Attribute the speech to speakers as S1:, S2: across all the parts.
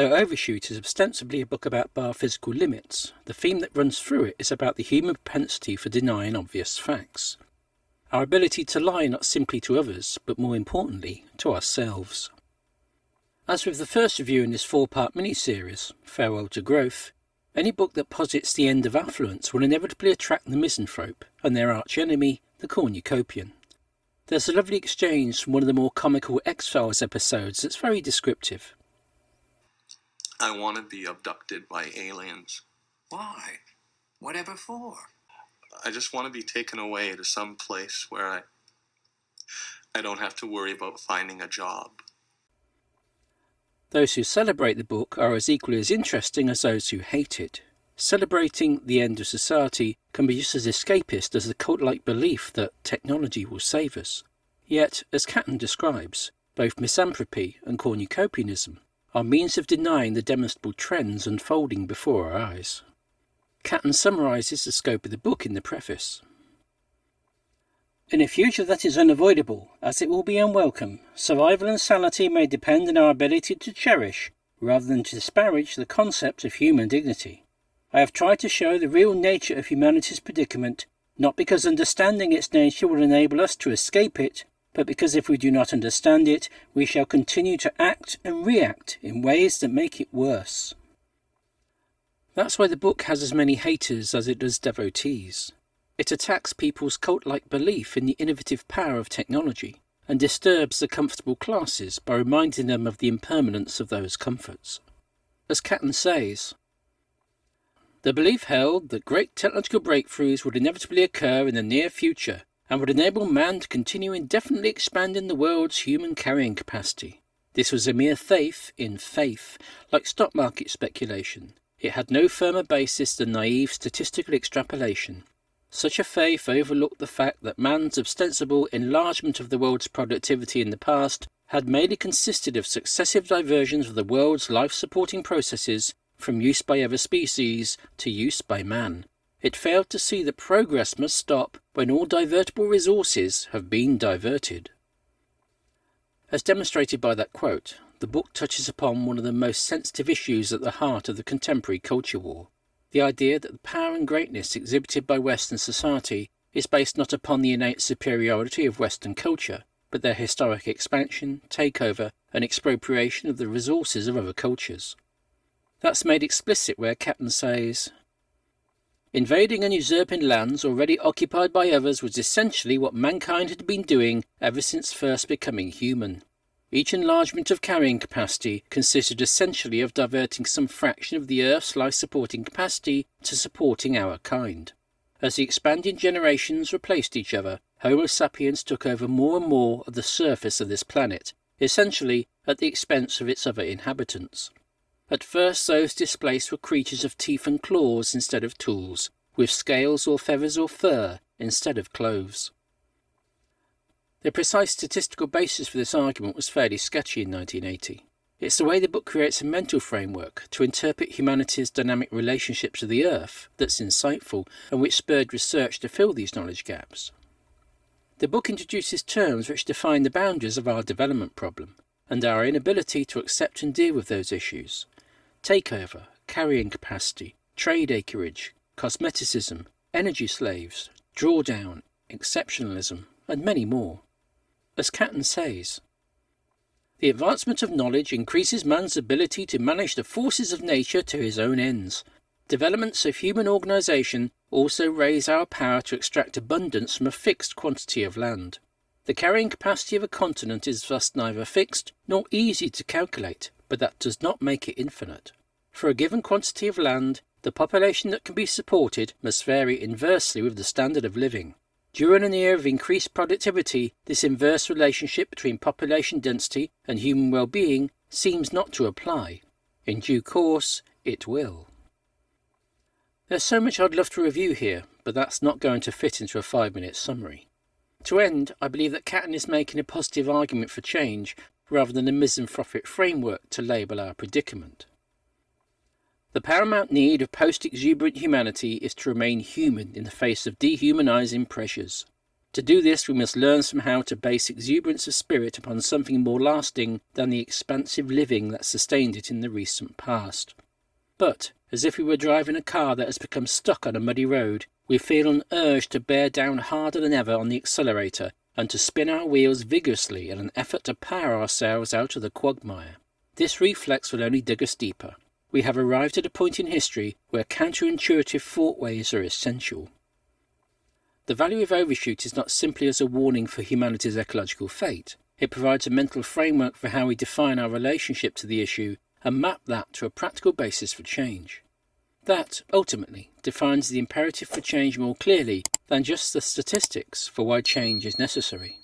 S1: Though Overshoot is ostensibly a book about biophysical limits, the theme that runs through it is about the human propensity for denying obvious facts. Our ability to lie not simply to others, but more importantly, to ourselves. As with the first review in this four-part mini-series, Farewell to Growth, any book that posits the end of affluence will inevitably attract the misanthrope and their archenemy, the cornucopian. There's a lovely exchange from one of the more comical X-Files episodes that's very descriptive.
S2: I want to be abducted by aliens.
S3: Why? Whatever for?
S2: I just want to be taken away to some place where I I don't have to worry about finding a job.
S1: Those who celebrate the book are as equally as interesting as those who hate it. Celebrating the end of society can be just as escapist as the cult-like belief that technology will save us. Yet, as Catton describes, both misanthropy and cornucopianism are means of denying the demonstrable trends unfolding before our eyes. Catton summarises the scope of the book in the preface. In a future that is unavoidable, as it will be unwelcome, survival and sanity may depend on our ability to cherish, rather than to disparage, the concept of human dignity. I have tried to show the real nature of humanity's predicament, not because understanding its nature will enable us to escape it, but because if we do not understand it, we shall continue to act and react in ways that make it worse. That's why the book has as many haters as it does devotees. It attacks people's cult-like belief in the innovative power of technology and disturbs the comfortable classes by reminding them of the impermanence of those comforts. As Catton says, the belief held that great technological breakthroughs would inevitably occur in the near future and would enable man to continue indefinitely expanding the world's human carrying capacity. This was a mere faith in faith, like stock market speculation. It had no firmer basis than naive statistical extrapolation, such a faith overlooked the fact that man's ostensible enlargement of the world's productivity in the past had mainly consisted of successive diversions of the world's life-supporting processes from use by other species to use by man. It failed to see that progress must stop when all divertible resources have been diverted. As demonstrated by that quote, the book touches upon one of the most sensitive issues at the heart of the contemporary culture war the idea that the power and greatness exhibited by Western society is based not upon the innate superiority of Western culture, but their historic expansion, takeover, and expropriation of the resources of other cultures. That's made explicit where Catton says, Invading and usurping lands already occupied by others was essentially what mankind had been doing ever since first becoming human. Each enlargement of carrying capacity consisted essentially of diverting some fraction of the Earth's life-supporting capacity to supporting our kind. As the expanding generations replaced each other, Homo sapiens took over more and more of the surface of this planet, essentially at the expense of its other inhabitants. At first those displaced were creatures of teeth and claws instead of tools, with scales or feathers or fur instead of clothes. The precise statistical basis for this argument was fairly sketchy in 1980. It's the way the book creates a mental framework to interpret humanity's dynamic relationship to the Earth that's insightful and which spurred research to fill these knowledge gaps. The book introduces terms which define the boundaries of our development problem and our inability to accept and deal with those issues. Takeover, carrying capacity, trade acreage, cosmeticism, energy slaves, drawdown, exemptionalism, and many more. As Catton says, the advancement of knowledge increases man's ability to manage the forces of nature to his own ends. Developments of human organisation also raise our power to extract abundance from a fixed quantity of land. The carrying capacity of a continent is thus neither fixed nor easy to calculate, but that does not make it infinite. For a given quantity of land, the population that can be supported must vary inversely with the standard of living. During an era of increased productivity, this inverse relationship between population density and human well-being seems not to apply. In due course, it will. There's so much I'd love to review here, but that's not going to fit into a five-minute summary. To end, I believe that Catton is making a positive argument for change rather than a misanthropic framework to label our predicament. The paramount need of post-exuberant humanity is to remain human in the face of dehumanizing pressures. To do this, we must learn somehow to base exuberance of spirit upon something more lasting than the expansive living that sustained it in the recent past. But, as if we were driving a car that has become stuck on a muddy road, we feel an urge to bear down harder than ever on the accelerator and to spin our wheels vigorously in an effort to power ourselves out of the quagmire. This reflex will only dig us deeper. We have arrived at a point in history where counterintuitive thoughtways are essential. The value of overshoot is not simply as a warning for humanity's ecological fate. It provides a mental framework for how we define our relationship to the issue and map that to a practical basis for change. That, ultimately, defines the imperative for change more clearly than just the statistics for why change is necessary.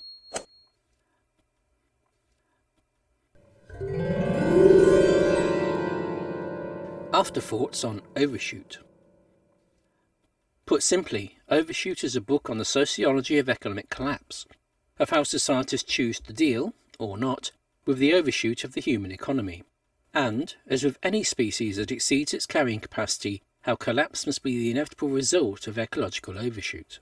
S1: Afterthoughts on Overshoot Put simply, Overshoot is a book on the sociology of economic collapse, of how societies choose to deal, or not, with the overshoot of the human economy and, as with any species that exceeds its carrying capacity, how collapse must be the inevitable result of ecological overshoot.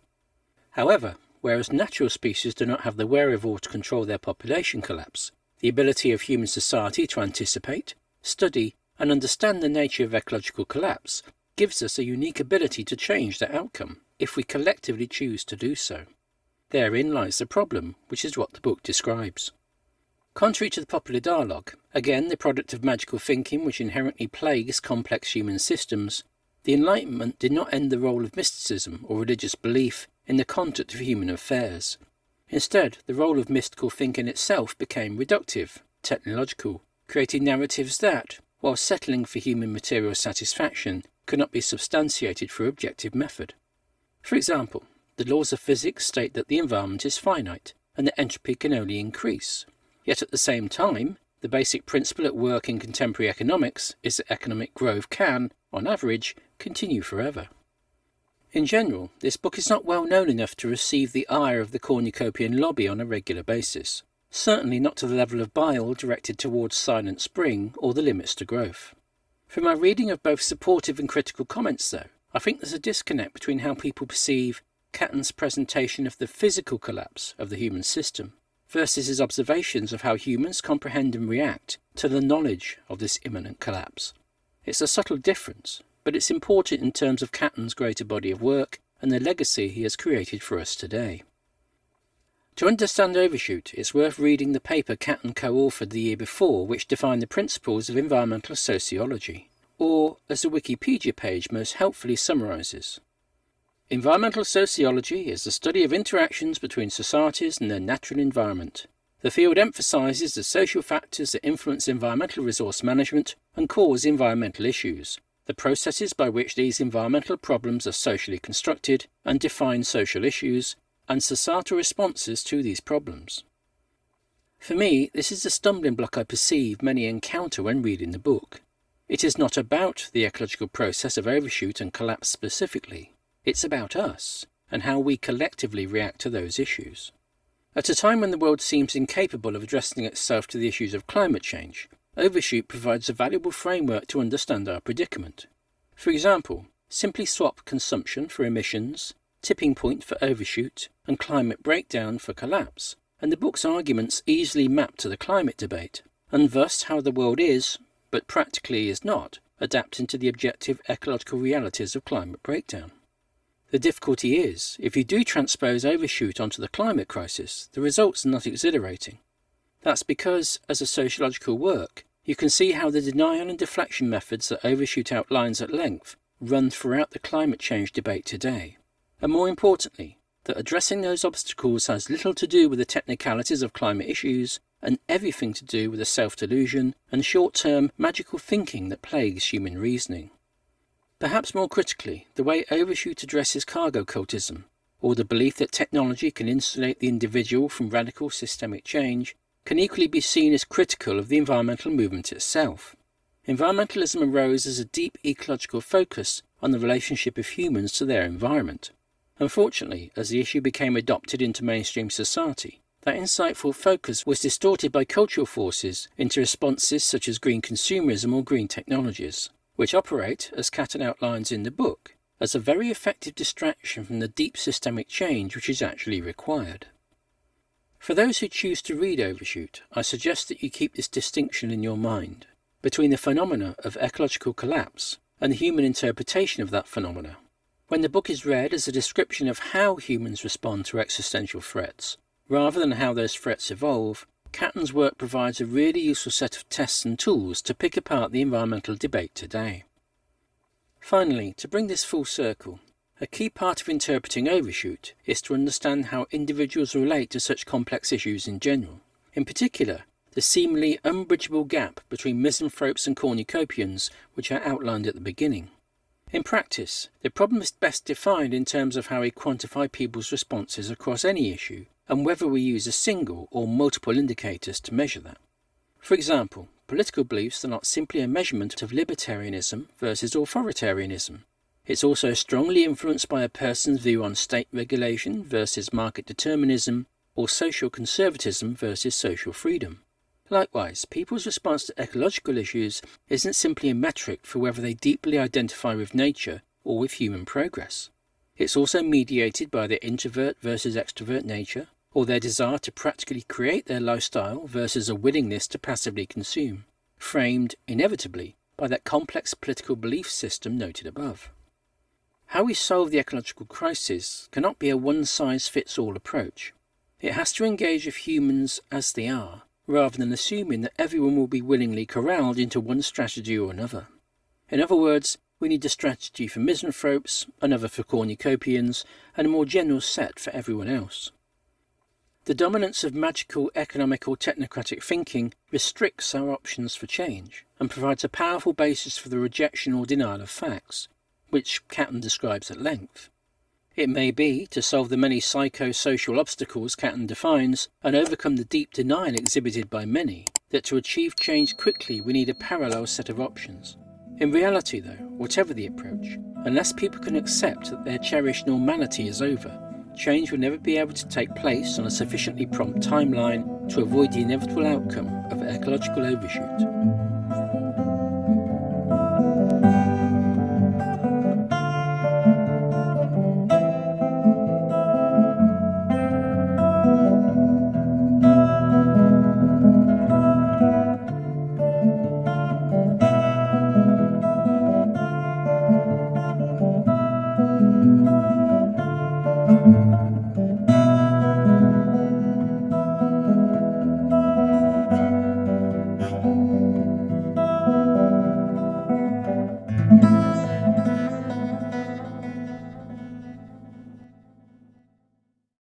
S1: However, whereas natural species do not have the wherewithal to control their population collapse, the ability of human society to anticipate, study, and understand the nature of ecological collapse gives us a unique ability to change the outcome if we collectively choose to do so. Therein lies the problem, which is what the book describes. Contrary to the popular dialogue, again the product of magical thinking which inherently plagues complex human systems, the Enlightenment did not end the role of mysticism or religious belief in the conduct of human affairs. Instead, the role of mystical thinking itself became reductive, technological, creating narratives that, while settling for human material satisfaction, could not be substantiated through objective method. For example, the laws of physics state that the environment is finite and that entropy can only increase. Yet at the same time, the basic principle at work in contemporary economics is that economic growth can, on average, continue forever. In general, this book is not well known enough to receive the ire of the cornucopian lobby on a regular basis, certainly not to the level of bile directed towards Silent Spring or the limits to growth. From my reading of both supportive and critical comments, though, I think there's a disconnect between how people perceive Catton's presentation of the physical collapse of the human system versus his observations of how humans comprehend and react to the knowledge of this imminent collapse. It's a subtle difference, but it's important in terms of Catton's greater body of work and the legacy he has created for us today. To understand Overshoot, it's worth reading the paper Catton co-authored the year before which defined the principles of environmental sociology, or, as the Wikipedia page most helpfully summarises, Environmental sociology is the study of interactions between societies and their natural environment. The field emphasises the social factors that influence environmental resource management and cause environmental issues, the processes by which these environmental problems are socially constructed and define social issues, and societal responses to these problems. For me, this is the stumbling block I perceive many encounter when reading the book. It is not about the ecological process of overshoot and collapse specifically. It's about us and how we collectively react to those issues. At a time when the world seems incapable of addressing itself to the issues of climate change, Overshoot provides a valuable framework to understand our predicament. For example, simply swap consumption for emissions, tipping point for overshoot, and climate breakdown for collapse, and the book's arguments easily map to the climate debate, and thus how the world is, but practically is not, adapting to the objective ecological realities of climate breakdown. The difficulty is, if you do transpose overshoot onto the climate crisis, the results are not exhilarating. That's because, as a sociological work, you can see how the denial and deflection methods that overshoot outlines at length run throughout the climate change debate today. And more importantly, that addressing those obstacles has little to do with the technicalities of climate issues and everything to do with the self-delusion and short-term magical thinking that plagues human reasoning. Perhaps more critically, the way Overshoot addresses cargo cultism, or the belief that technology can insulate the individual from radical systemic change, can equally be seen as critical of the environmental movement itself. Environmentalism arose as a deep ecological focus on the relationship of humans to their environment. Unfortunately, as the issue became adopted into mainstream society, that insightful focus was distorted by cultural forces into responses such as green consumerism or green technologies which operate, as Catton outlines in the book, as a very effective distraction from the deep systemic change which is actually required. For those who choose to read Overshoot, I suggest that you keep this distinction in your mind between the phenomena of ecological collapse and the human interpretation of that phenomena. When the book is read as a description of how humans respond to existential threats, rather than how those threats evolve, Catton's work provides a really useful set of tests and tools to pick apart the environmental debate today. Finally, to bring this full circle, a key part of interpreting overshoot is to understand how individuals relate to such complex issues in general. In particular, the seemingly unbridgeable gap between misanthropes and cornucopians which I outlined at the beginning. In practice, the problem is best defined in terms of how we quantify people's responses across any issue and whether we use a single or multiple indicators to measure that. For example, political beliefs are not simply a measurement of libertarianism versus authoritarianism. It's also strongly influenced by a person's view on state regulation versus market determinism or social conservatism versus social freedom. Likewise, people's response to ecological issues isn't simply a metric for whether they deeply identify with nature or with human progress. It's also mediated by their introvert versus extrovert nature, or their desire to practically create their lifestyle versus a willingness to passively consume, framed, inevitably, by that complex political belief system noted above. How we solve the ecological crisis cannot be a one-size-fits-all approach. It has to engage with humans as they are, rather than assuming that everyone will be willingly corralled into one strategy or another. In other words, we need a strategy for misanthropes, another for cornucopians, and a more general set for everyone else. The dominance of magical economic or technocratic thinking restricts our options for change and provides a powerful basis for the rejection or denial of facts, which Catton describes at length. It may be, to solve the many psychosocial obstacles Catton defines and overcome the deep denial exhibited by many, that to achieve change quickly we need a parallel set of options. In reality though, whatever the approach, unless people can accept that their cherished normality is over, change will never be able to take place on a sufficiently prompt timeline to avoid the inevitable outcome of ecological overshoot.